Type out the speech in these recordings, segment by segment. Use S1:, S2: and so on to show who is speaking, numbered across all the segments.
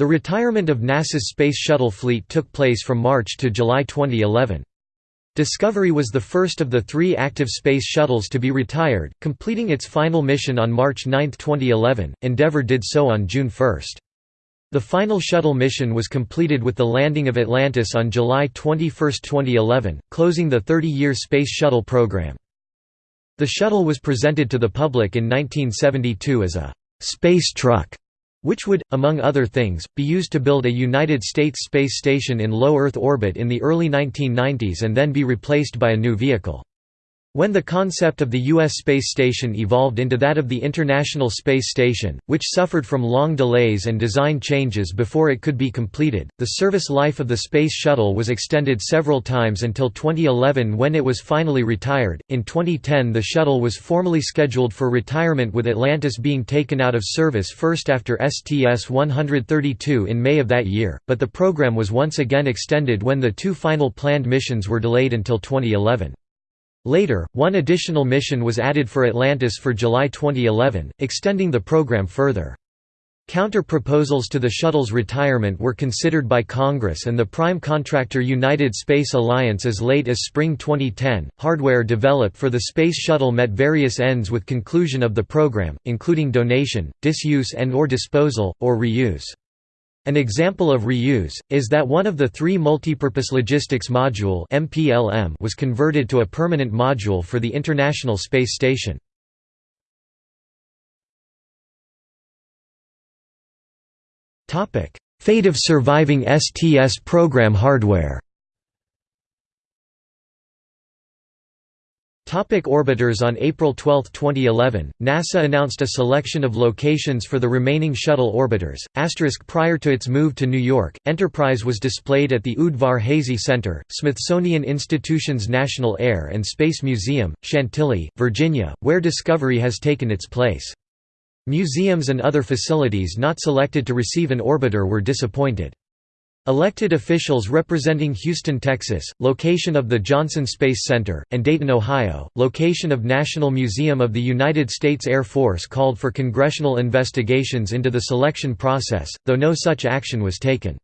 S1: The retirement of NASA's Space Shuttle fleet took place from March to July 2011. Discovery was the first of the three active space shuttles to be retired, completing its final mission on March 9, 2011. Endeavour did so on June 1. The final shuttle mission was completed with the landing of Atlantis on July 21, 2011, closing the 30-year Space Shuttle program. The shuttle was presented to the public in 1972 as a «space truck» which would, among other things, be used to build a United States space station in low Earth orbit in the early 1990s and then be replaced by a new vehicle. When the concept of the U.S. space station evolved into that of the International Space Station, which suffered from long delays and design changes before it could be completed, the service life of the Space Shuttle was extended several times until 2011 when it was finally retired. In 2010, the shuttle was formally scheduled for retirement with Atlantis being taken out of service first after STS 132 in May of that year, but the program was once again extended when the two final planned missions were delayed until 2011. Later, one additional mission was added for Atlantis for July 2011, extending the program further. Counter-proposals to the shuttle's retirement were considered by Congress and the prime contractor United Space Alliance as late as spring 2010. Hardware developed for the Space Shuttle met various ends with conclusion of the program, including donation, disuse and/or disposal, or reuse. An example of reuse, is that one of the three Multipurpose Logistics Module was converted to a permanent module for the International Space Station. Fate of surviving STS program hardware Topic orbiters On April 12, 2011, NASA announced a selection of locations for the remaining shuttle orbiters. Asterisk prior to its move to New York, Enterprise was displayed at the Udvar Hazy Center, Smithsonian Institution's National Air and Space Museum, Chantilly, Virginia, where Discovery has taken its place. Museums and other facilities not selected to receive an orbiter were disappointed. Elected officials representing Houston, Texas, location of the Johnson Space Center, and Dayton, Ohio, location of National Museum of the United States Air Force called for congressional investigations into the selection process, though no such action was taken.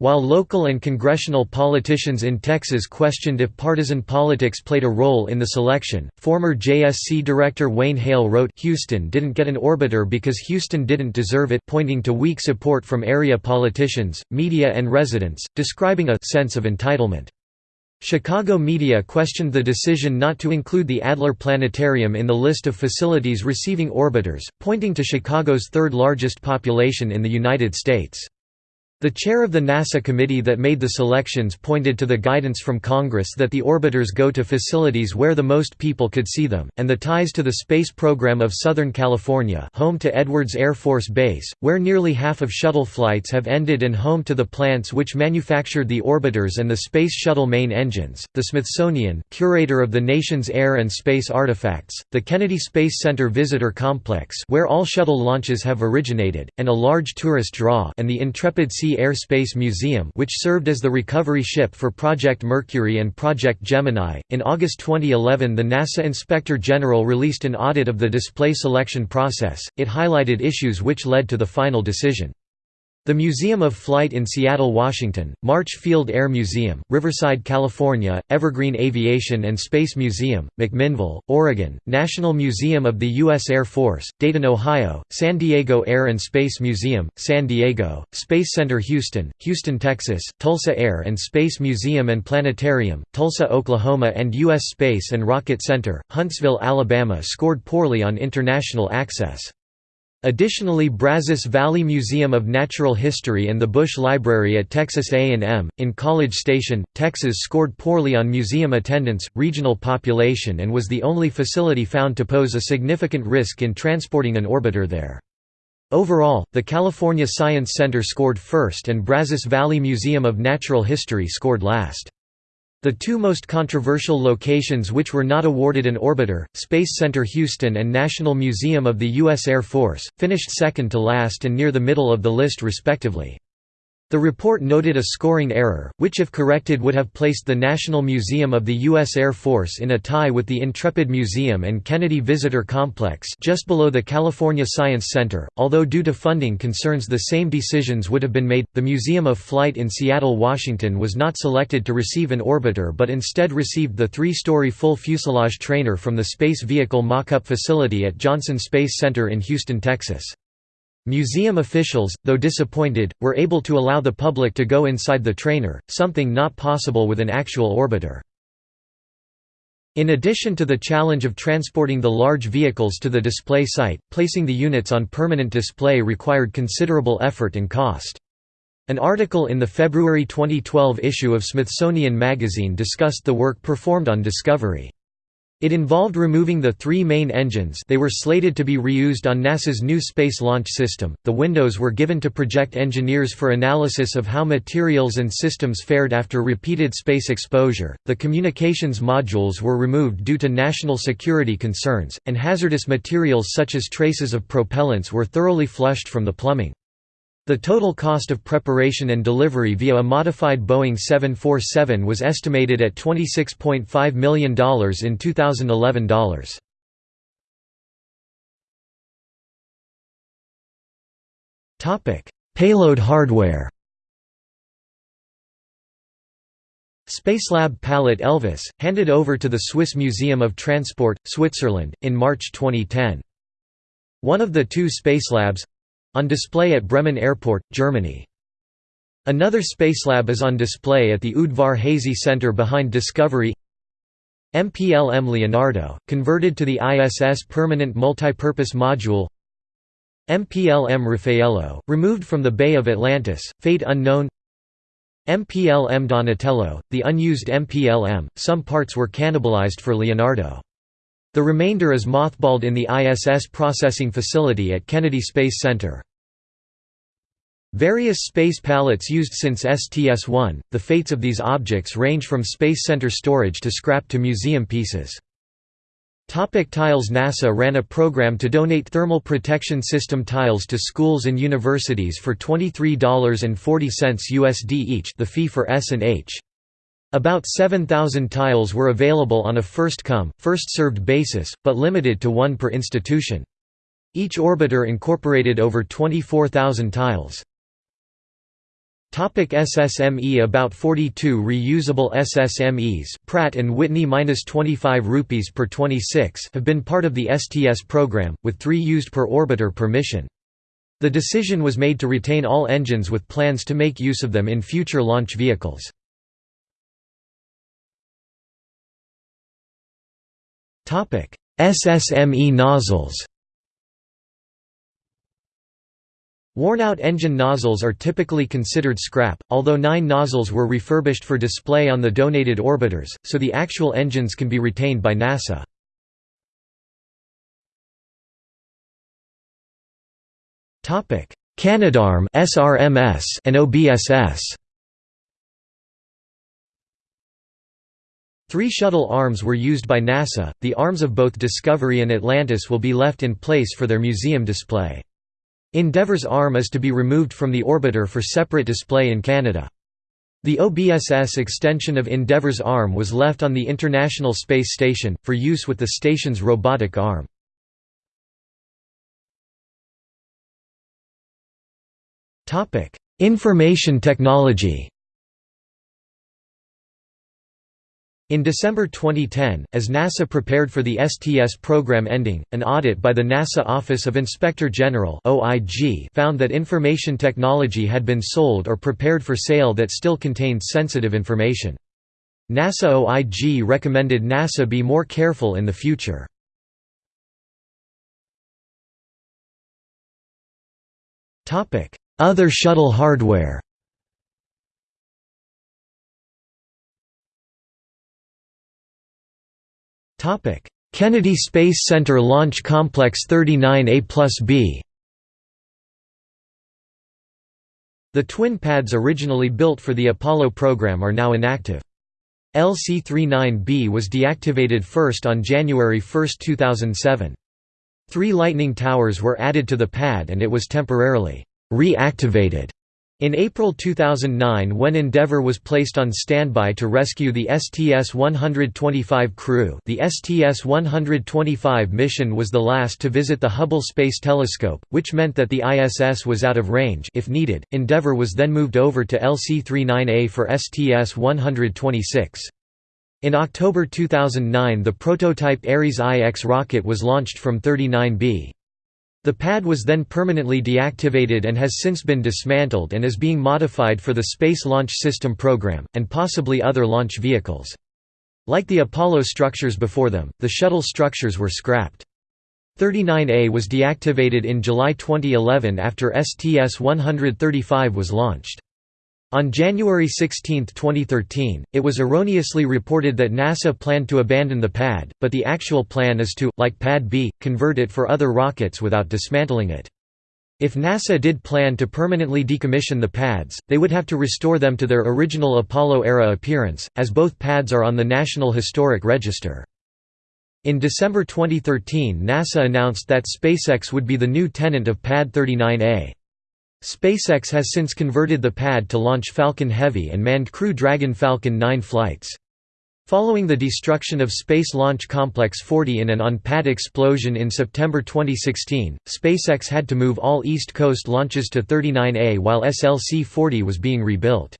S1: While local and congressional politicians in Texas questioned if partisan politics played a role in the selection, former JSC director Wayne Hale wrote, Houston didn't get an orbiter because Houston didn't deserve it pointing to weak support from area politicians, media and residents, describing a «sense of entitlement». Chicago media questioned the decision not to include the Adler Planetarium in the list of facilities receiving orbiters, pointing to Chicago's third largest population in the United States. The chair of the NASA committee that made the selections pointed to the guidance from Congress that the orbiters go to facilities where the most people could see them, and the ties to the space program of Southern California home to Edwards Air Force Base, where nearly half of shuttle flights have ended and home to the plants which manufactured the orbiters and the Space Shuttle main engines, the Smithsonian curator of the nation's air and space artifacts, the Kennedy Space Center Visitor Complex where all shuttle launches have originated, and a large tourist draw and the Intrepid Sea Air Space Museum, which served as the recovery ship for Project Mercury and Project Gemini. In August 2011, the NASA Inspector General released an audit of the display selection process. It highlighted issues which led to the final decision. The Museum of Flight in Seattle, Washington, March Field Air Museum, Riverside, California, Evergreen Aviation and Space Museum, McMinnville, Oregon, National Museum of the U.S. Air Force, Dayton, Ohio, San Diego Air and Space Museum, San Diego, Space Center Houston, Houston, Texas, Tulsa Air and Space Museum and Planetarium, Tulsa, Oklahoma and U.S. Space and Rocket Center, Huntsville, Alabama scored poorly on international access. Additionally Brazos Valley Museum of Natural History and the Bush Library at Texas A&M, in College Station, Texas scored poorly on museum attendance, regional population and was the only facility found to pose a significant risk in transporting an orbiter there. Overall, the California Science Center scored first and Brazos Valley Museum of Natural History scored last. The two most controversial locations which were not awarded an orbiter, Space Center Houston and National Museum of the U.S. Air Force, finished second to last and near the middle of the list respectively. The report noted a scoring error, which if corrected would have placed the National Museum of the U.S. Air Force in a tie with the Intrepid Museum and Kennedy Visitor Complex just below the California Science Center. Although due to funding concerns the same decisions would have been made, the Museum of Flight in Seattle, Washington was not selected to receive an orbiter but instead received the three-story full fuselage trainer from the Space Vehicle Mock-Up Facility at Johnson Space Center in Houston, Texas. Museum officials, though disappointed, were able to allow the public to go inside the trainer, something not possible with an actual orbiter. In addition to the challenge of transporting the large vehicles to the display site, placing the units on permanent display required considerable effort and cost. An article in the February 2012 issue of Smithsonian Magazine discussed the work performed on Discovery. It involved removing the three main engines they were slated to be reused on NASA's new Space Launch System. The windows were given to project engineers for analysis of how materials and systems fared after repeated space exposure. The communications modules were removed due to national security concerns, and hazardous materials such as traces of propellants were thoroughly flushed from the plumbing. The total cost of preparation and delivery via a modified Boeing 747 was estimated at $26.5 million in 2011 dollars. Payload hardware Spacelab pallet Elvis, handed over to the Swiss Museum of Transport, Switzerland, in March 2010. One of the two Spacelabs, on display at Bremen Airport, Germany. Another Spacelab is on display at the Udvar Hazy Center behind Discovery MPLM Leonardo, converted to the ISS Permanent Multipurpose Module MPLM Raffaello, removed from the Bay of Atlantis, fate unknown MPLM Donatello, the unused MPLM, some parts were cannibalized for Leonardo. The remainder is mothballed in the ISS processing facility at Kennedy Space Center. Various space pallets used since STS-1, the fates of these objects range from Space Center storage to scrap to museum pieces. Topic tiles NASA ran a program to donate thermal protection system tiles to schools and universities for $23.40 USD each the fee for S&H. About 7,000 tiles were available on a first-come, first-served basis, but limited to one per institution. Each orbiter incorporated over 24,000 tiles. Topic SSME About 42 reusable SSMEs Pratt & Whitney 25 rupees per 26 have been part of the STS program, with three used per orbiter per mission. The decision was made to retain all engines with plans to make use of them in future launch vehicles. SSME nozzles Worn-out engine nozzles are typically considered scrap, although nine nozzles were refurbished for display on the donated orbiters, so the actual engines can be retained by NASA. Canadarm and OBSS Three shuttle arms were used by NASA, the arms of both Discovery and Atlantis will be left in place for their museum display. Endeavour's arm is to be removed from the orbiter for separate display in Canada. The OBSS extension of Endeavour's arm was left on the International Space Station, for use with the station's robotic arm. Information technology In December 2010, as NASA prepared for the STS program ending, an audit by the NASA Office of Inspector General found that information technology had been sold or prepared for sale that still contained sensitive information. NASA OIG recommended NASA be more careful in the future. Other shuttle hardware Topic: Kennedy Space Center Launch Complex 39A plus B. The twin pads originally built for the Apollo program are now inactive. LC-39B was deactivated first on January 1, 2007. Three Lightning towers were added to the pad and it was temporarily reactivated In April 2009 when Endeavour was placed on standby to rescue the STS-125 crew the STS-125 mission was the last to visit the Hubble Space Telescope, which meant that the ISS was out of range if needed. Endeavour was then moved over to LC-39A for STS-126. In October 2009 the prototype Ares I-X rocket was launched from 39B. The pad was then permanently deactivated and has since been dismantled and is being modified for the Space Launch System program, and possibly other launch vehicles. Like the Apollo structures before them, the shuttle structures were scrapped. 39A was deactivated in July 2011 after STS-135 was launched. On January 16, 2013, it was erroneously reported that NASA planned to abandon the pad, but the actual plan is to, like Pad B, convert it for other rockets without dismantling it. If NASA did plan to permanently decommission the pads, they would have to restore them to their original Apollo-era appearance, as both pads are on the National Historic Register. In December 2013 NASA announced that SpaceX would be the new tenant of Pad 39A. SpaceX has since converted the pad to launch Falcon Heavy and manned Crew Dragon Falcon 9 flights. Following the destruction of Space Launch Complex 40 in an on-pad explosion in September 2016, SpaceX had to move all East Coast launches to 39A while SLC-40 was being rebuilt.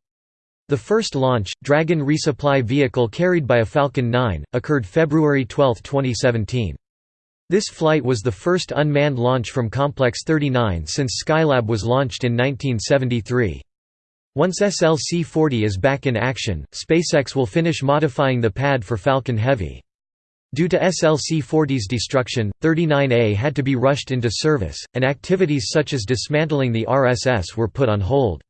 S1: The first launch, Dragon resupply vehicle carried by a Falcon 9, occurred February 12, 2017. This flight was the first unmanned launch from Complex 39 since Skylab was launched in 1973. Once SLC-40 is back in action, SpaceX will finish modifying the pad for Falcon Heavy. Due to SLC-40's destruction, 39A had to be rushed into service, and activities such as dismantling the RSS were put on hold.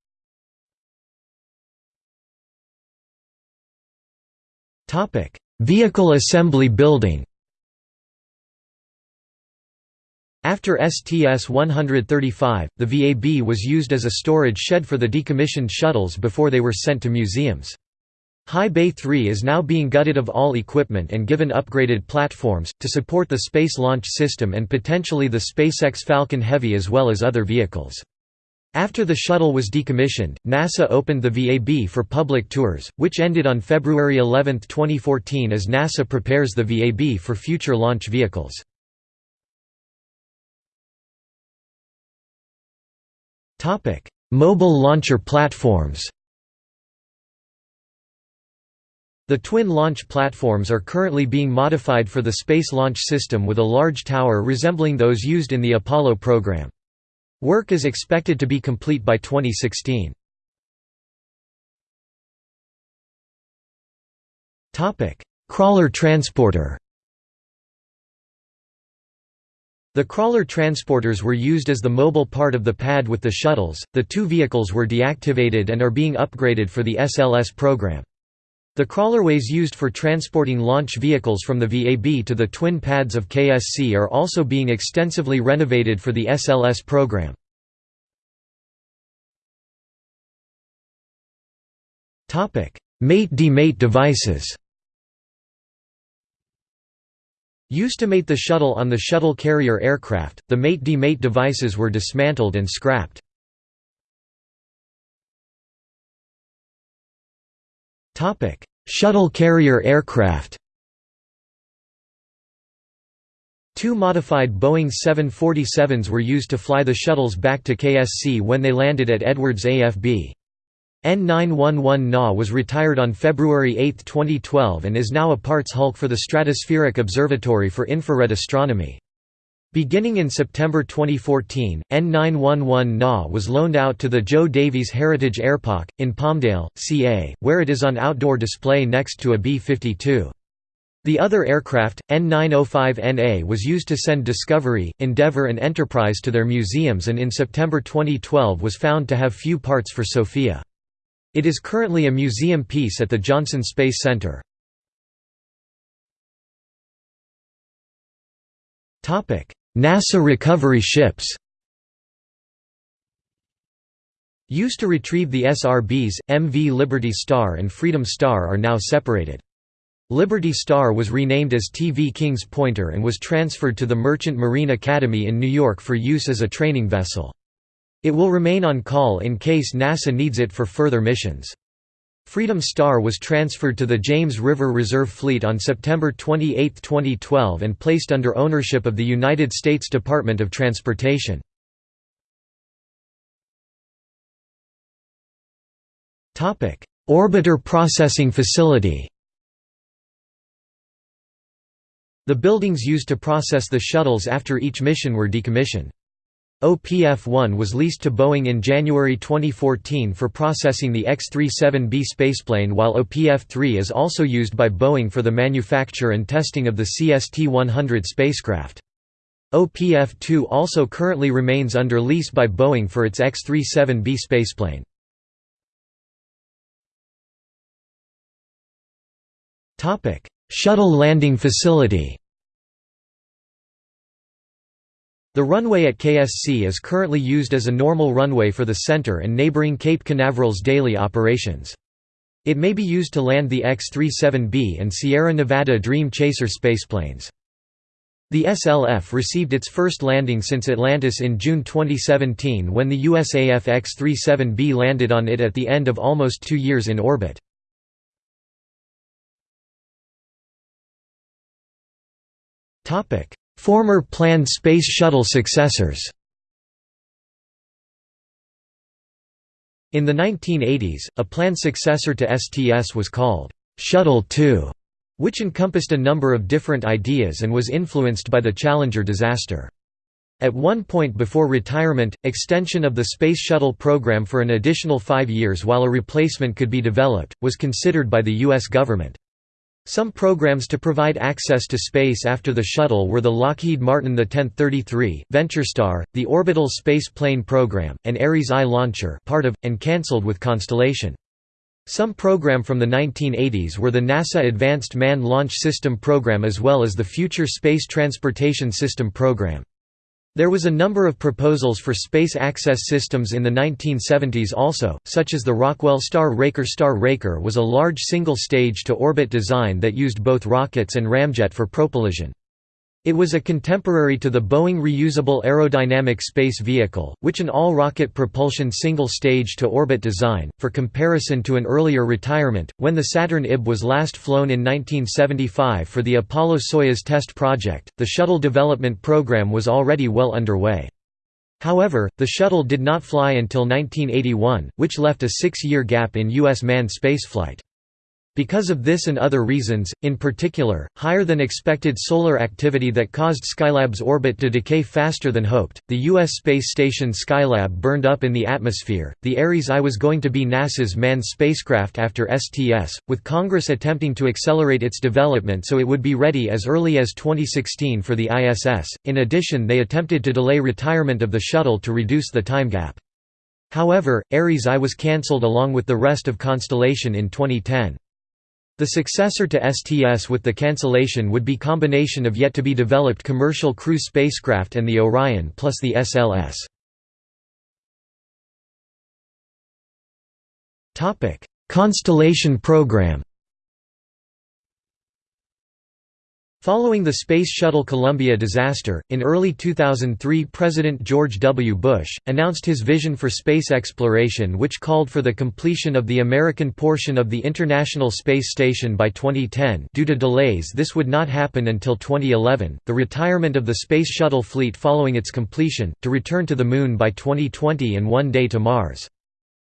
S1: Vehicle assembly building After STS-135, the VAB was used as a storage shed for the decommissioned shuttles before they were sent to museums. High Bay 3 is now being gutted of all equipment and given upgraded platforms, to support the Space Launch System and potentially the SpaceX Falcon Heavy as well as other vehicles. After the shuttle was decommissioned, NASA opened the VAB for public tours, which ended on February 11, 2014 as NASA prepares the VAB for future launch vehicles. Topic: Mobile launcher platforms. The twin launch platforms are currently being modified for the Space Launch System with a large tower resembling those used in the Apollo program. Work is expected to be complete by 2016. Crawler transporter the crawler transporters were used as the mobile part of the pad with the shuttles. The two vehicles were deactivated and are being upgraded for the SLS program. The crawlerways used for transporting launch vehicles from the VAB to the twin pads of KSC are also being extensively renovated for the SLS program. Mate-demate devices Used to mate the shuttle on the shuttle carrier aircraft, the mate-demate devices were dismantled and scrapped. shuttle carrier aircraft Two modified Boeing 747s were used to fly the shuttles back to KSC when they landed at Edwards AFB. N911 NA was retired on February 8, 2012 and is now a parts hulk for the Stratospheric Observatory for Infrared Astronomy. Beginning in September 2014, N911 NA was loaned out to the Joe Davies Heritage Airpark, in Palmdale, CA, where it is on outdoor display next to a B-52. The other aircraft, N905NA was used to send Discovery, Endeavour and Enterprise to their museums and in September 2012 was found to have few parts for SOFIA. It is currently a museum piece at the Johnson Space Center. NASA recovery ships Used to retrieve the SRBs, MV Liberty Star and Freedom Star are now separated. Liberty Star was renamed as TV Kings Pointer and was transferred to the Merchant Marine Academy in New York for use as a training vessel. It will remain on call in case NASA needs it for further missions. Freedom Star was transferred to the James River Reserve Fleet on September 28, 2012 and placed under ownership of the United States Department of Transportation. Orbiter Processing Facility The buildings used to process the shuttles after each mission were decommissioned. OPF-1 was leased to Boeing in January 2014 for processing the X-37B spaceplane while OPF-3 is also used by Boeing for the manufacture and testing of the CST-100 spacecraft. OPF-2 also currently remains under lease by Boeing for its X-37B spaceplane. Shuttle landing facility The runway at KSC is currently used as a normal runway for the center and neighboring Cape Canaveral's daily operations. It may be used to land the X-37B and Sierra Nevada Dream Chaser spaceplanes. The SLF received its first landing since Atlantis in June 2017 when the USAF X-37B landed on it at the end of almost two years in orbit. Former planned Space Shuttle successors In the 1980s, a planned successor to STS was called Shuttle 2, which encompassed a number of different ideas and was influenced by the Challenger disaster. At one point before retirement, extension of the Space Shuttle program for an additional five years while a replacement could be developed, was considered by the U.S. government. Some programs to provide access to space after the shuttle were the Lockheed Martin the 1033, VentureStar, the Orbital Space Plane Program, and Ares I launcher part of, and cancelled with Constellation. Some program from the 1980s were the NASA Advanced Manned Launch System program as well as the Future Space Transportation System program. There was a number of proposals for space access systems in the 1970s also, such as the Rockwell Star Raker Star Raker was a large single-stage to orbit design that used both rockets and ramjet for propulsion. It was a contemporary to the Boeing Reusable Aerodynamic Space Vehicle, which an all-rocket propulsion single-stage to orbit design, for comparison to an earlier retirement, when the Saturn IB was last flown in 1975 for the Apollo-Soyuz test project, the shuttle development program was already well underway. However, the shuttle did not fly until 1981, which left a six-year gap in U.S. manned spaceflight. Because of this and other reasons, in particular, higher than expected solar activity that caused Skylab's orbit to decay faster than hoped, the U.S. space station Skylab burned up in the atmosphere. The Ares I was going to be NASA's manned spacecraft after STS, with Congress attempting to accelerate its development so it would be ready as early as 2016 for the ISS. In addition, they attempted to delay retirement of the shuttle to reduce the time gap. However, Ares I was cancelled along with the rest of Constellation in 2010. The successor to STS with the cancellation would be combination of yet to be developed commercial crew spacecraft and the Orion plus the SLS. Constellation program Following the Space Shuttle Columbia disaster, in early 2003 President George W. Bush, announced his vision for space exploration which called for the completion of the American portion of the International Space Station by 2010 due to delays this would not happen until 2011, the retirement of the Space Shuttle fleet following its completion, to return to the Moon by 2020 and one day to Mars.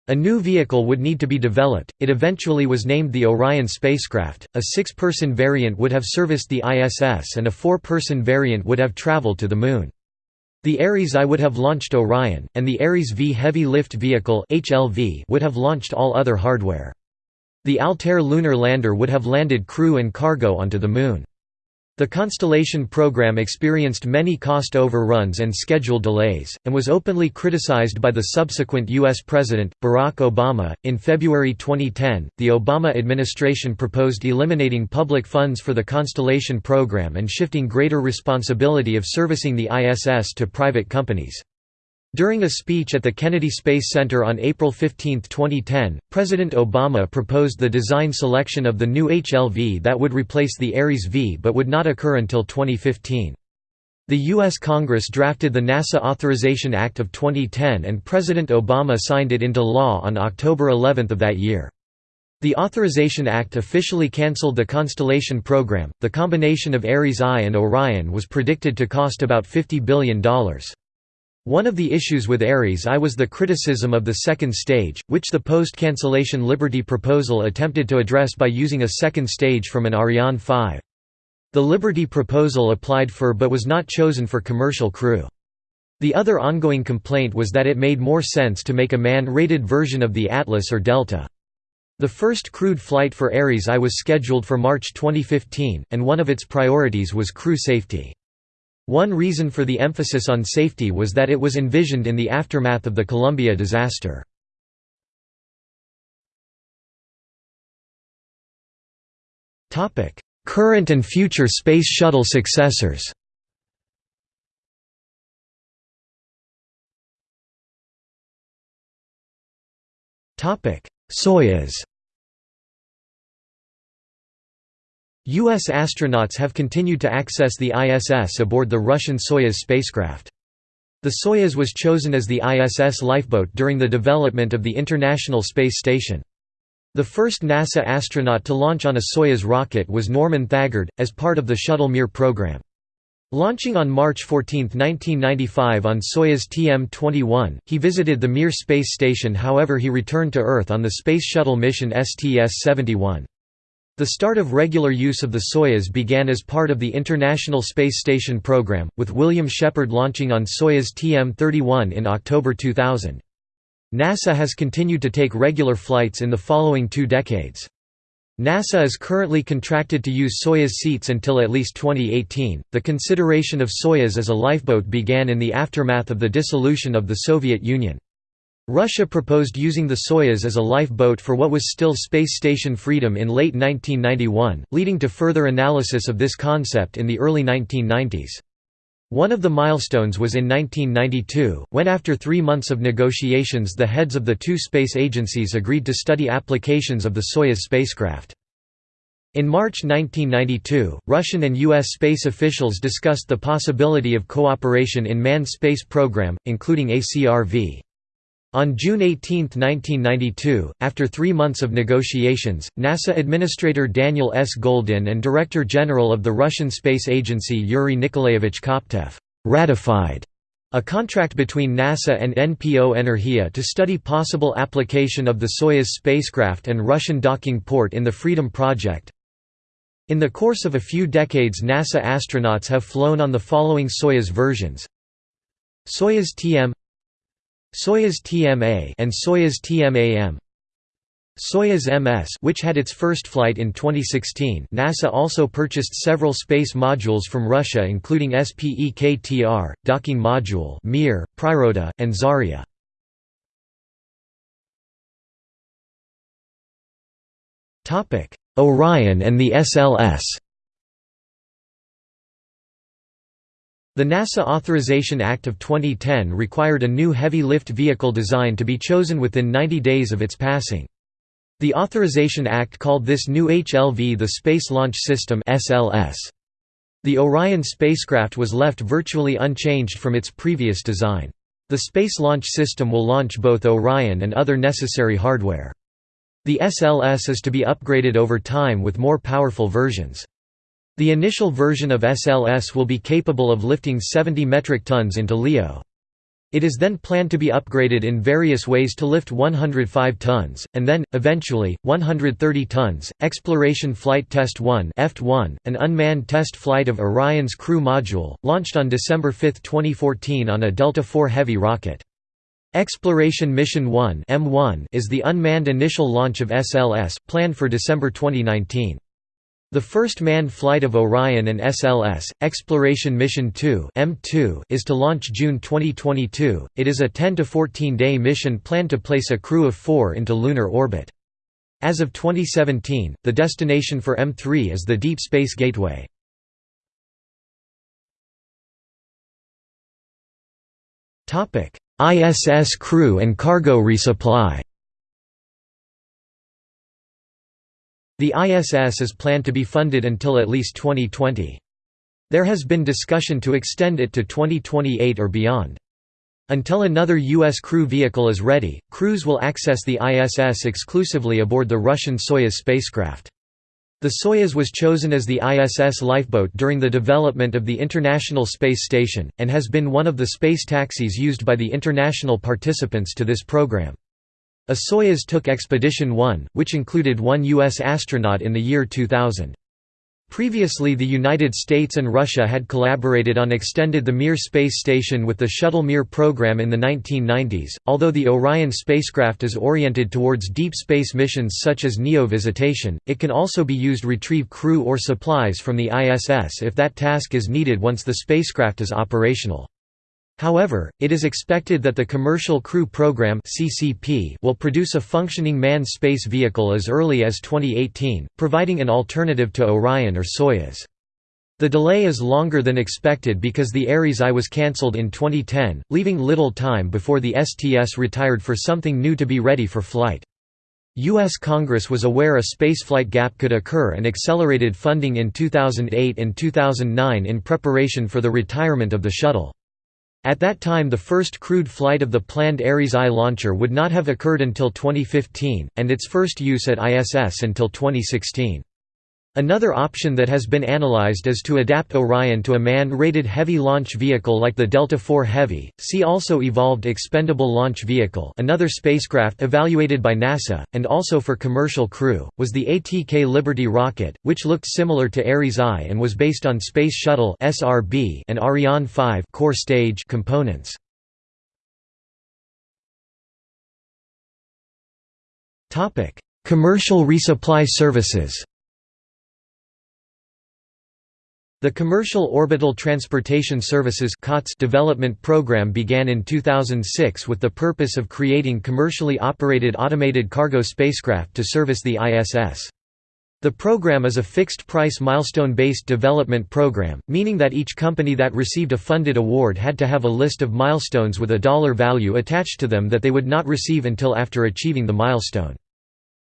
S1: A new vehicle would need to be developed, it eventually was named the Orion spacecraft, a six-person variant would have serviced the ISS and a four-person variant would have traveled to the Moon. The Ares I would have launched Orion, and the Ares V Heavy Lift Vehicle would have launched all other hardware. The Altair lunar lander would have landed crew and cargo onto the Moon. The Constellation program experienced many cost overruns and schedule delays, and was openly criticized by the subsequent U.S. President, Barack Obama. In February 2010, the Obama administration proposed eliminating public funds for the Constellation program and shifting greater responsibility of servicing the ISS to private companies. During a speech at the Kennedy Space Center on April 15, 2010, President Obama proposed the design selection of the new HLV that would replace the Ares V but would not occur until 2015. The U.S. Congress drafted the NASA Authorization Act of 2010 and President Obama signed it into law on October 11 of that year. The Authorization Act officially cancelled the Constellation program. The combination of Ares I and Orion was predicted to cost about $50 billion. One of the issues with Ares I was the criticism of the second stage, which the post-cancellation Liberty proposal attempted to address by using a second stage from an Ariane 5. The Liberty proposal applied for but was not chosen for commercial crew. The other ongoing complaint was that it made more sense to make a man-rated version of the Atlas or Delta. The first crewed flight for Ares I was scheduled for March 2015, and one of its priorities was crew safety. One reason for the emphasis on safety was that it was envisioned in the aftermath of the Columbia disaster. Current and future Space Shuttle successors Soyuz U.S. astronauts have continued to access the ISS aboard the Russian Soyuz spacecraft. The Soyuz was chosen as the ISS lifeboat during the development of the International Space Station. The first NASA astronaut to launch on a Soyuz rocket was Norman Thagard, as part of the Shuttle Mir program. Launching on March 14, 1995 on Soyuz TM-21, he visited the Mir space station however he returned to Earth on the Space Shuttle mission STS-71. The start of regular use of the Soyuz began as part of the International Space Station program, with William Shepherd launching on Soyuz TM-31 in October 2000. NASA has continued to take regular flights in the following two decades. NASA is currently contracted to use Soyuz seats until at least 2018. The consideration of Soyuz as a lifeboat began in the aftermath of the dissolution of the Soviet Union. Russia proposed using the Soyuz as a lifeboat for what was still Space Station Freedom in late 1991, leading to further analysis of this concept in the early 1990s. One of the milestones was in 1992, when after three months of negotiations the heads of the two space agencies agreed to study applications of the Soyuz spacecraft. In March 1992, Russian and U.S. space officials discussed the possibility of cooperation in manned space program, including ACRV. On June 18, 1992, after three months of negotiations, NASA Administrator Daniel S. Goldin and Director General of the Russian Space Agency Yuri Nikolaevich Koptev ratified a contract between NASA and NPO Energia to study possible application of the Soyuz spacecraft and Russian docking port in the Freedom Project. In the course of a few decades NASA astronauts have flown on the following Soyuz versions Soyuz TM Soyuz TMA and Soyuz TMAM Soyuz MS which had its first flight in 2016 NASA also purchased several space modules from Russia including SPEKTR, Docking Module Mir, Priroda, and Zarya. Orion and the SLS The NASA Authorization Act of 2010 required a new heavy lift vehicle design to be chosen within 90 days of its passing. The Authorization Act called this new HLV the Space Launch System. The Orion spacecraft was left virtually unchanged from its previous design. The Space Launch System will launch both Orion and other necessary hardware. The SLS is to be upgraded over time with more powerful versions. The initial version of SLS will be capable of lifting 70 metric tons into LEO. It is then planned to be upgraded in various ways to lift 105 tons, and then, eventually, 130 tons. Exploration Flight Test 1 (EFT-1), an unmanned test flight of Orion's Crew Module, launched on December 5, 2014 on a Delta IV Heavy rocket. Exploration Mission 1 (EM-1) is the unmanned initial launch of SLS, planned for December 2019. The first manned flight of Orion and SLS, Exploration Mission 2 (EM-2), is to launch June 2022. It is a 10 to 14 day mission planned to place a crew of 4 into lunar orbit. As of 2017, the destination for EM-3 is the Deep Space Gateway. ISS crew and cargo resupply. The ISS is planned to be funded until at least 2020. There has been discussion to extend it to 2028 or beyond. Until another U.S. crew vehicle is ready, crews will access the ISS exclusively aboard the Russian Soyuz spacecraft. The Soyuz was chosen as the ISS lifeboat during the development of the International Space Station, and has been one of the space taxis used by the international participants to this program. A Soyuz took Expedition 1, which included one U.S. astronaut in the year 2000. Previously the United States and Russia had collaborated on extended the Mir space station with the Shuttle Mir program in the 1990s, although the Orion spacecraft is oriented towards deep space missions such as NEO visitation, it can also be used retrieve crew or supplies from the ISS if that task is needed once the spacecraft is operational. However, it is expected that the Commercial Crew Program will produce a functioning manned space vehicle as early as 2018, providing an alternative to Orion or Soyuz. The delay is longer than expected because the Ares I was cancelled in 2010, leaving little time before the STS retired for something new to be ready for flight. U.S. Congress was aware a spaceflight gap could occur and accelerated funding in 2008 and 2009 in preparation for the retirement of the shuttle. At that time the first crewed flight of the planned Ares I launcher would not have occurred until 2015, and its first use at ISS until 2016. Another option that has been analyzed is to adapt Orion to a man-rated heavy launch vehicle like the Delta IV Heavy. See also Evolved Expendable Launch Vehicle, another spacecraft evaluated by NASA and also for commercial crew, was the ATK Liberty rocket, which looked similar to Ares I and was based on Space Shuttle (SRB) and Ariane 5 core stage components. Topic: Commercial resupply services. The Commercial Orbital Transportation Services development program began in 2006 with the purpose of creating commercially operated automated cargo spacecraft to service the ISS. The program is a fixed-price milestone-based development program, meaning that each company that received a funded award had to have a list of milestones with a dollar value attached to them that they would not receive until after achieving the milestone.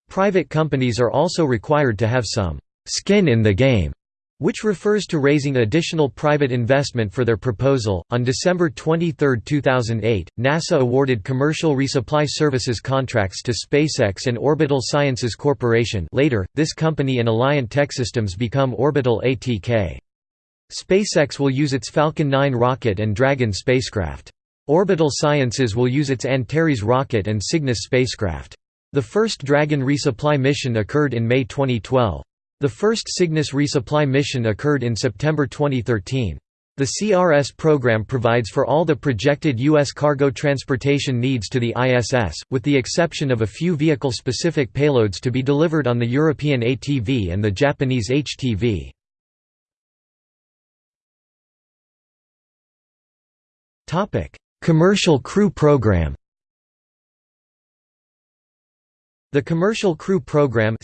S1: Private companies are also required to have some «skin in the game» which refers to raising additional private investment for their proposal. On December 23, 2008, NASA awarded commercial resupply services contracts to SpaceX and Orbital Sciences Corporation. Later, this company and Alliant Techsystems become Orbital ATK. SpaceX will use its Falcon 9 rocket and Dragon spacecraft. Orbital Sciences will use its Antares rocket and Cygnus spacecraft. The first Dragon resupply mission occurred in May 2012. The first Cygnus resupply mission occurred in September 2013. The CRS program provides for all the projected U.S. cargo transportation needs to the ISS, with the exception of a few vehicle-specific payloads to be delivered on the European ATV and the Japanese HTV. Commercial crew program The Commercial Crew Program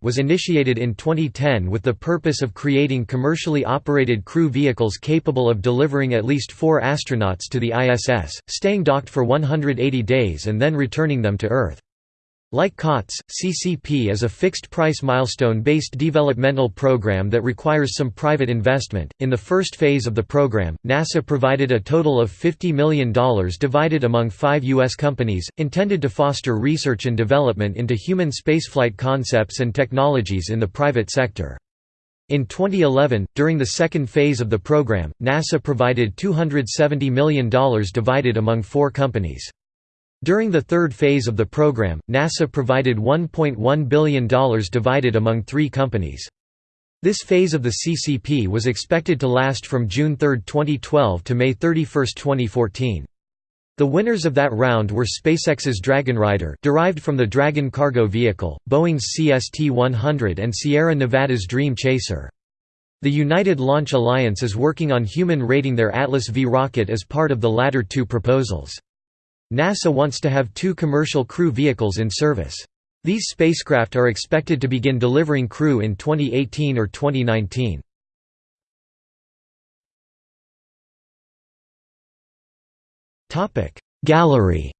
S1: was initiated in 2010 with the purpose of creating commercially operated crew vehicles capable of delivering at least four astronauts to the ISS, staying docked for 180 days and then returning them to Earth. Like COTS, CCP is a fixed-price milestone-based developmental program that requires some private investment. In the first phase of the program, NASA provided a total of $50 million divided among five U.S. companies, intended to foster research and development into human spaceflight concepts and technologies in the private sector. In 2011, during the second phase of the program, NASA provided $270 million divided among four companies. During the third phase of the program, NASA provided $1.1 billion divided among three companies. This phase of the CCP was expected to last from June 3, 2012 to May 31, 2014. The winners of that round were SpaceX's Dragon Rider derived from the Dragon cargo vehicle, Boeing's CST-100 and Sierra Nevada's Dream Chaser. The United Launch Alliance is working on human rating their Atlas V rocket as part of the latter two proposals. NASA wants to have two commercial crew vehicles in service. These spacecraft are expected to begin delivering crew in 2018 or 2019. Gallery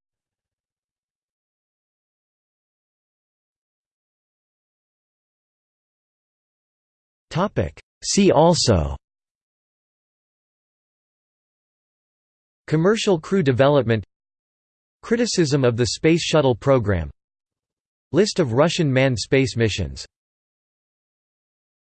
S1: See also Commercial crew development Criticism of the Space Shuttle program. List of Russian manned space missions